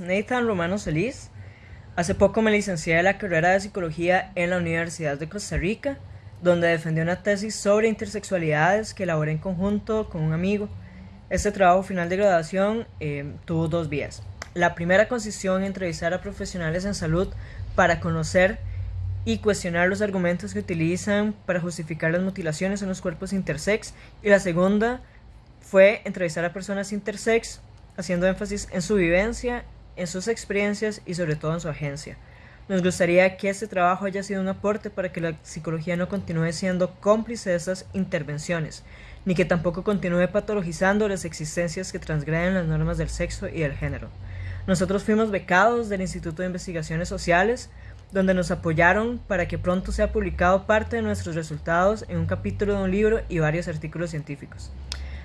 Nathan Romano Solís. Hace poco me licencié de la carrera de psicología en la Universidad de Costa Rica, donde defendí una tesis sobre intersexualidades que elaboré en conjunto con un amigo. Este trabajo final de graduación eh, tuvo dos vías. La primera consistió en entrevistar a profesionales en salud para conocer y cuestionar los argumentos que utilizan para justificar las mutilaciones en los cuerpos intersex. Y la segunda fue entrevistar a personas intersex, haciendo énfasis en su vivencia, en sus experiencias y sobre todo en su agencia. Nos gustaría que este trabajo haya sido un aporte para que la psicología no continúe siendo cómplice de estas intervenciones, ni que tampoco continúe patologizando las existencias que transgreden las normas del sexo y del género. Nosotros fuimos becados del Instituto de Investigaciones Sociales, donde nos apoyaron para que pronto sea publicado parte de nuestros resultados en un capítulo de un libro y varios artículos científicos.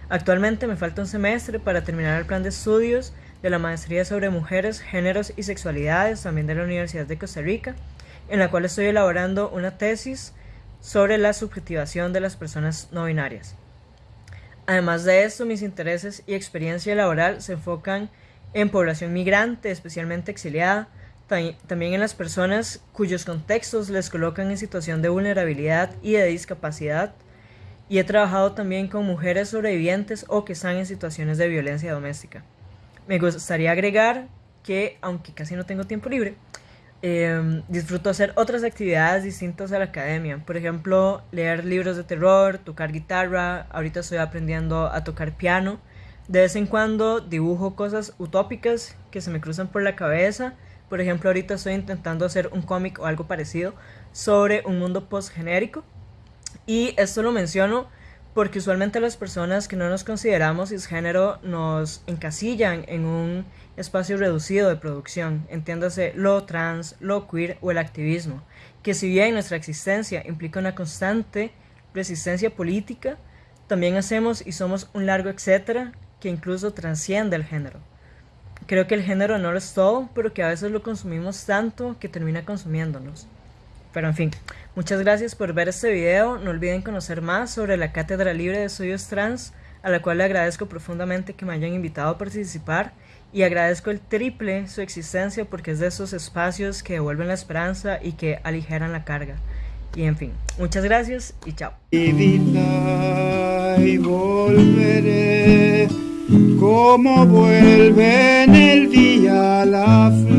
Actualmente me falta un semestre para terminar el plan de estudios de la Maestría sobre Mujeres, Géneros y Sexualidades, también de la Universidad de Costa Rica, en la cual estoy elaborando una tesis sobre la subjetivación de las personas no binarias. Además de esto, mis intereses y experiencia laboral se enfocan en población migrante, especialmente exiliada, también en las personas cuyos contextos les colocan en situación de vulnerabilidad y de discapacidad, y he trabajado también con mujeres sobrevivientes o que están en situaciones de violencia doméstica. Me gustaría agregar que, aunque casi no tengo tiempo libre, em, disfruto hacer otras actividades distintas a la academia. Por ejemplo, leer libros de terror, tocar guitarra, ahorita estoy aprendiendo a tocar piano. De vez en cuando dibujo cosas utópicas que se me cruzan por la cabeza. Por ejemplo, ahorita estoy intentando hacer un cómic o algo parecido sobre un mundo post-genérico. Y esto lo menciono porque usualmente las personas que no nos consideramos cisgénero nos encasillan en un espacio reducido de producción, entiéndase lo trans, lo queer o el activismo, que si bien nuestra existencia implica una constante resistencia política, también hacemos y somos un largo etcétera que incluso transciende el género. Creo que el género no lo es todo, pero que a veces lo consumimos tanto que termina consumiéndonos. Pero en fin, muchas gracias por ver este video. No olviden conocer más sobre la Cátedra Libre de Estudios Trans, a la cual le agradezco profundamente que me hayan invitado a participar y agradezco el triple su existencia porque es de esos espacios que devuelven la esperanza y que aligeran la carga. Y en fin, muchas gracias y chao. Y volveré como el día la.